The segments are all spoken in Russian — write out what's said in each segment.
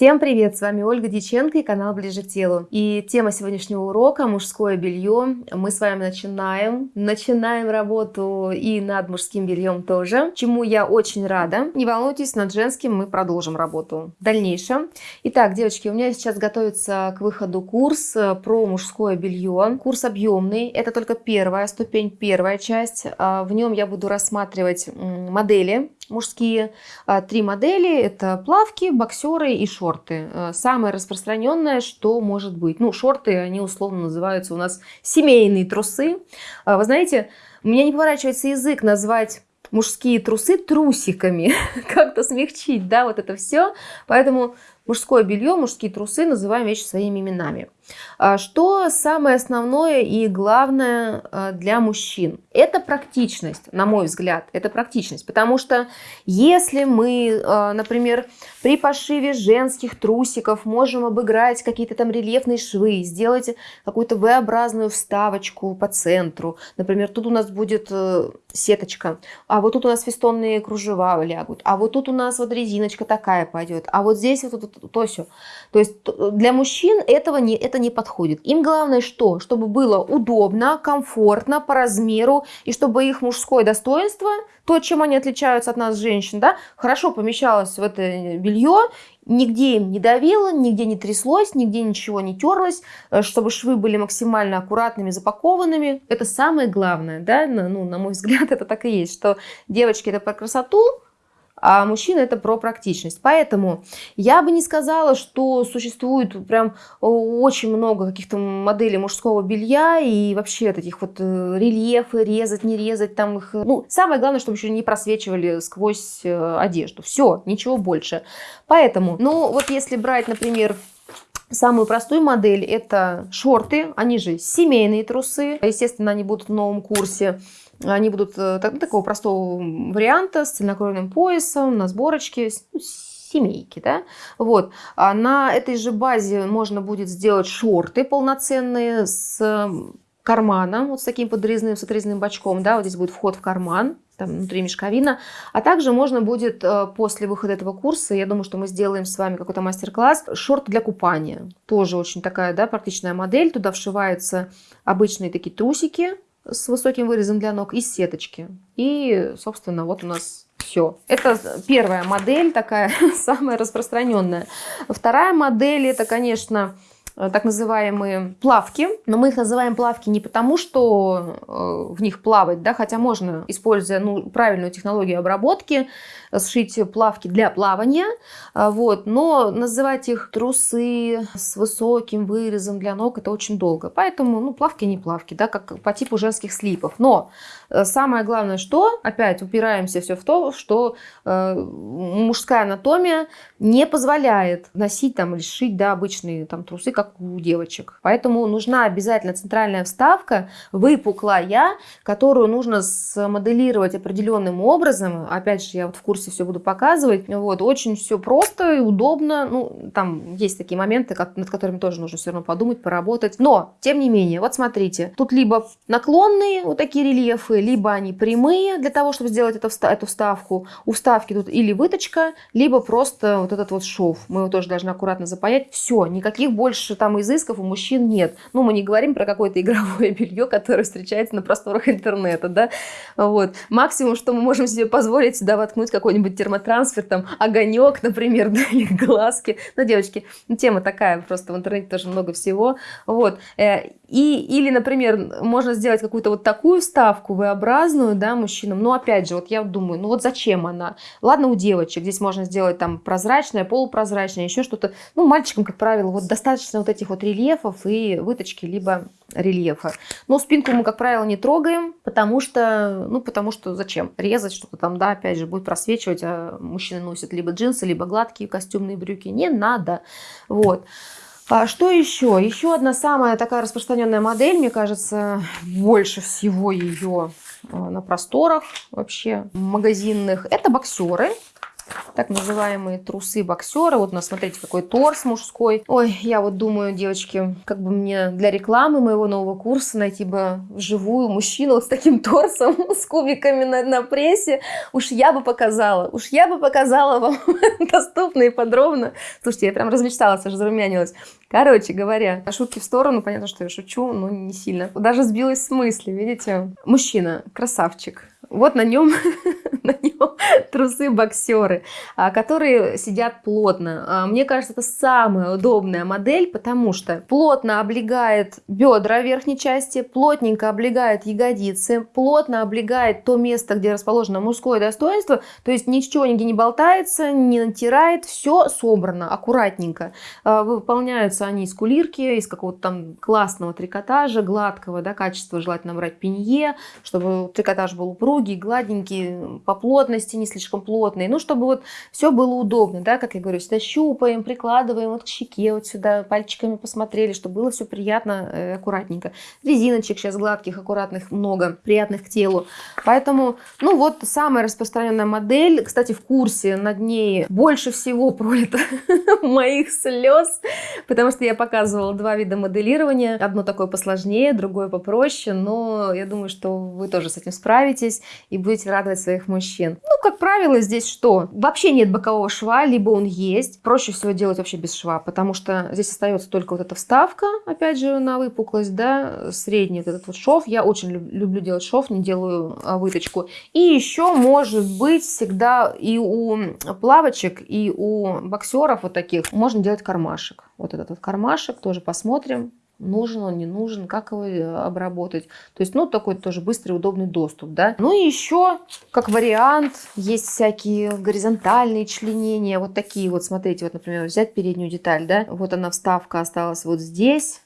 Всем привет! С вами Ольга Диченко и канал Ближе к телу. И тема сегодняшнего урока – мужское белье. Мы с вами начинаем. Начинаем работу и над мужским бельем тоже, чему я очень рада. Не волнуйтесь, над женским мы продолжим работу в дальнейшем. Итак, девочки, у меня сейчас готовится к выходу курс про мужское белье. Курс объемный. Это только первая ступень, первая часть. А, в нем я буду рассматривать модели мужские. А, три модели – это плавки, боксеры и шорты. А, самое распространенное, что может быть. Ну, шорты, они условно называются у нас семейные трусы. А, вы знаете, у меня не поворачивается язык назвать мужские трусы трусиками, как-то смягчить, да, вот это все. Поэтому мужское белье, мужские трусы называем вещи своими именами. А что самое основное и главное а, для мужчин? Это практичность, на мой взгляд, это практичность. Потому что если мы, а, например, при пошиве женских трусиков можем обыграть какие-то там рельефные швы, сделать какую-то V-образную вставочку по центру. Например, тут у нас будет э, сеточка, а вот тут у нас фестонные кружева лягут, а вот тут у нас вот резиночка такая пойдет, а вот здесь вот, вот, то все. То есть для мужчин этого не, это не подходит. Им главное что? Чтобы было удобно, комфортно, по размеру, и чтобы их мужское достоинство, то, чем они отличаются от нас, женщин, да, хорошо помещалось в это белье, нигде им не давило, нигде не тряслось, нигде ничего не терлось, э, чтобы швы были максимально аккуратными, запакованными. Это самое главное, да, ну, на мой взгляд, это так и есть, что девочки это про красоту, а мужчина это про практичность. Поэтому я бы не сказала, что существует прям очень много каких-то моделей мужского белья и вообще таких вот э, рельефы, резать, не резать там их. Ну, самое главное, чтобы еще не просвечивали сквозь э, одежду. Все, ничего больше. Поэтому, ну вот если брать, например, Самую простую модель это шорты, они же семейные трусы. Естественно, они будут в новом курсе. Они будут э, так, такого простого варианта с цельнокроенным поясом, на сборочке, ну, семейки, да, вот. А на этой же базе можно будет сделать шорты полноценные с карманом, вот с таким подрезным, с отрезанным бачком, да, вот здесь будет вход в карман, там внутри мешковина. А также можно будет э, после выхода этого курса, я думаю, что мы сделаем с вами какой-то мастер-класс, шорты для купания. Тоже очень такая, да, практичная модель. Туда вшиваются обычные такие трусики, с высоким вырезом для ног и сеточки. И, собственно, вот у нас все. Это первая модель, такая самая распространенная. Вторая модель, это, конечно, так называемые плавки. Но мы их называем плавки не потому, что э, в них плавать, да, хотя можно, используя ну, правильную технологию обработки, сшить плавки для плавания, э, вот, но называть их трусы с высоким вырезом для ног это очень долго. Поэтому ну, плавки не плавки, да, как по типу женских слипов. Но самое главное, что, опять упираемся все в то, что э, мужская анатомия не позволяет носить там или шить да, обычные там, трусы, как у девочек. Поэтому нужна обязательно центральная вставка, выпуклая, которую нужно смоделировать определенным образом. Опять же, я вот в курсе все буду показывать. Вот, очень все просто и удобно. Ну, там есть такие моменты, над которыми тоже нужно все равно подумать, поработать. Но, тем не менее, вот смотрите, тут либо наклонные вот такие рельефы, либо они прямые для того, чтобы сделать эту, эту вставку. У вставки тут или выточка, либо просто вот этот вот шов. Мы его тоже должны аккуратно запаять. Все, никаких больше больше там изысков у мужчин нет. Ну, мы не говорим про какое-то игровое белье, которое встречается на просторах интернета, да. Вот. Максимум, что мы можем себе позволить, сюда воткнуть какой-нибудь термотрансфер, там, огонек, например, да, или глазки. Ну, девочки, ну, тема такая, просто в интернете тоже много всего. Вот. Э, и, или, например, можно сделать какую-то вот такую ставку V-образную, да, мужчинам. Но опять же, вот я думаю, ну вот зачем она? Ладно, у девочек здесь можно сделать там прозрачное, полупрозрачное, еще что-то. Ну, мальчикам, как правило, вот достаточно вот этих вот рельефов и выточки, либо рельефа. Но спинку мы, как правило, не трогаем, потому что, ну, потому что зачем? Резать что-то там, да, опять же, будет просвечивать, а мужчины носят либо джинсы, либо гладкие костюмные брюки. Не надо. Вот. А что еще? Еще одна самая такая распространенная модель, мне кажется, больше всего ее а, на просторах вообще магазинных, это боксеры. Так называемые трусы боксера. Вот у нас, смотрите, какой торс мужской. Ой, я вот думаю, девочки, как бы мне для рекламы моего нового курса найти бы живую мужчину с таким торсом, с кубиками на, на прессе. Уж я бы показала, уж я бы показала вам доступно и подробно. Слушайте, я прям размечталась, аж зарумянилась. Короче говоря, шутки в сторону, понятно, что я шучу, но не сильно. Даже сбилась с мысли, видите? Мужчина, красавчик. Вот на нем, на нем трусы-боксеры, а, которые сидят плотно. А, мне кажется, это самая удобная модель, потому что плотно облегает бедра верхней части, плотненько облегает ягодицы, плотно облегает то место, где расположено мужское достоинство, то есть ничего нигде не болтается, не натирает, все собрано аккуратненько. А, выполняются они из кулирки, из какого-то там классного трикотажа, гладкого, да, качества желательно брать пенье, чтобы трикотаж был упругий, гладенький, по плотности не слишком плотный. Ну, чтобы вот все было удобно, да, как я говорю, всегда щупаем, прикладываем вот к щеке, вот сюда пальчиками посмотрели, чтобы было все приятно, э, аккуратненько. Резиночек сейчас гладких, аккуратных много, приятных к телу. Поэтому, ну вот, самая распространенная модель, кстати, в курсе над ней больше всего пролито моих слез, потому что я показывала два вида моделирования. Одно такое посложнее, другое попроще, но я думаю, что вы тоже с этим справитесь и будете радовать своих мужчин. Ну, как правило, здесь что? Вообще нет бокового шва, либо он есть. Проще всего делать вообще без шва, потому что здесь остается только вот эта вставка, опять же, на выпуклость, да, средний вот этот вот шов. Я очень люблю делать шов, не делаю а, выточку. И еще может быть всегда и у плавочек, и у боксеров вот таких можно делать кармашек. Вот этот вот кармашек тоже посмотрим нужен он, не нужен, как его э, обработать. То есть, ну, такой тоже быстрый, удобный доступ, да. Ну и еще, как вариант, есть всякие горизонтальные членения, вот такие вот, смотрите, вот, например, взять переднюю деталь, да, вот она вставка осталась вот здесь,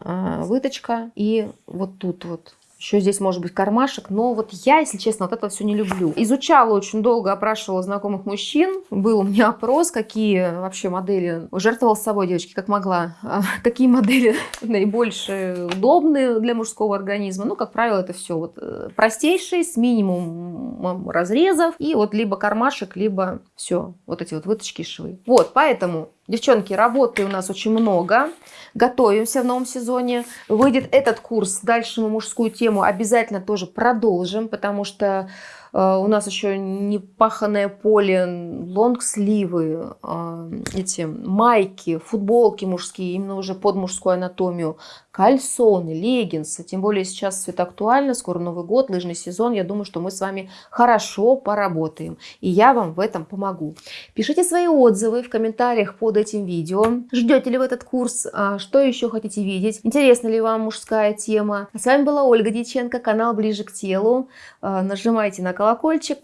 а, выточка, и вот тут вот еще здесь может быть кармашек, но вот я, если честно, вот это все не люблю. Изучала очень долго, опрашивала знакомых мужчин. Был у меня опрос, какие вообще модели. Жертвовала с собой, девочки, как могла. А какие модели наибольше удобны для мужского организма. Ну, как правило, это все вот э, простейшие, с минимумом разрезов. И вот либо кармашек, либо все, вот эти вот выточки швы. Вот, поэтому Девчонки, работы у нас очень много. Готовимся в новом сезоне. Выйдет этот курс. Дальше мы мужскую тему обязательно тоже продолжим, потому что э, у нас еще не паханное поле, лонгсливы, э, эти майки, футболки мужские, именно уже под мужскую анатомию кальсоны, леггинсы. Тем более сейчас все это актуально, скоро Новый год, лыжный сезон. Я думаю, что мы с вами хорошо поработаем. И я вам в этом помогу. Пишите свои отзывы в комментариях под этим видео. Ждете ли вы этот курс? А что еще хотите видеть? Интересна ли вам мужская тема? А с вами была Ольга Дьяченко, канал Ближе к телу. А, нажимайте на колокольчик,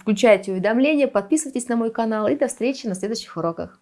включайте уведомления, подписывайтесь на мой канал и до встречи на следующих уроках.